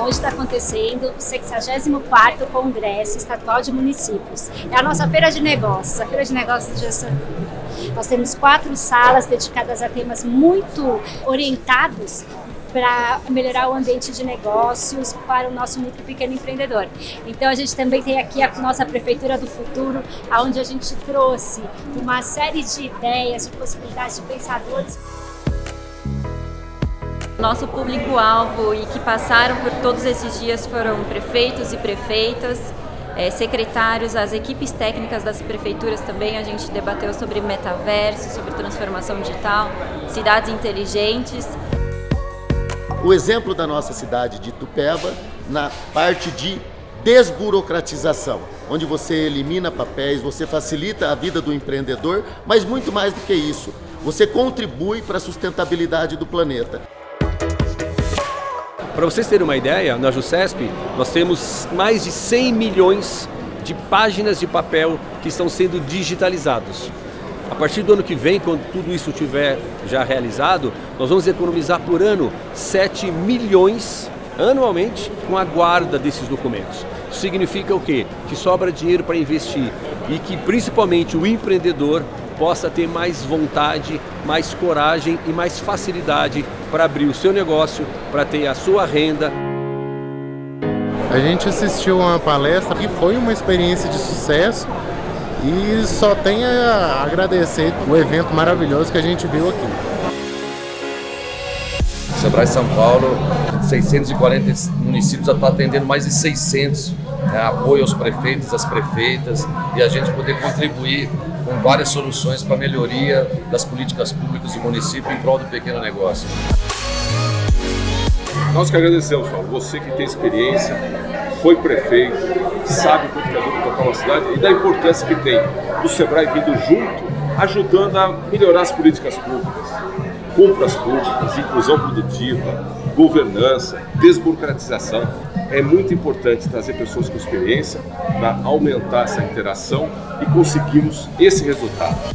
onde está acontecendo o 64º Congresso Estadual de Municípios. É a nossa feira de negócios, a feira de negócios de Gessamp. Nós temos quatro salas dedicadas a temas muito orientados para melhorar o ambiente de negócios para o nosso micro pequeno empreendedor. Então a gente também tem aqui a nossa Prefeitura do Futuro, onde a gente trouxe uma série de ideias, de possibilidades de pensadores. Nosso público-alvo e que passaram por todos esses dias foram prefeitos e prefeitas, é, secretários, as equipes técnicas das prefeituras também. A gente debateu sobre metaverso, sobre transformação digital, cidades inteligentes o exemplo da nossa cidade de Tupéva na parte de desburocratização, onde você elimina papéis, você facilita a vida do empreendedor, mas muito mais do que isso, você contribui para a sustentabilidade do planeta. Para vocês terem uma ideia, na JUCESP nós temos mais de 100 milhões de páginas de papel que estão sendo digitalizados. A partir do ano que vem, quando tudo isso estiver já realizado, nós vamos economizar por ano 7 milhões anualmente com a guarda desses documentos. Isso significa o quê? Que sobra dinheiro para investir e que principalmente o empreendedor possa ter mais vontade, mais coragem e mais facilidade para abrir o seu negócio, para ter a sua renda. A gente assistiu a uma palestra que foi uma experiência de sucesso e só tenho a agradecer o evento maravilhoso que a gente viu aqui. Sebrae São Paulo, 640 municípios, já está atendendo mais de 600 né, apoio aos prefeitos, às prefeitas e a gente poder contribuir com várias soluções para melhoria das políticas públicas do município em prol do pequeno negócio. Nós que agradecemos, Paulo, você que tem experiência, foi prefeito, sabe quanto que é duro tocar uma cidade e da importância que tem o Sebrae vindo junto, ajudando a melhorar as políticas públicas, compras públicas, inclusão produtiva, governança, desburocratização. É muito importante trazer pessoas com experiência para aumentar essa interação e conseguirmos esse resultado.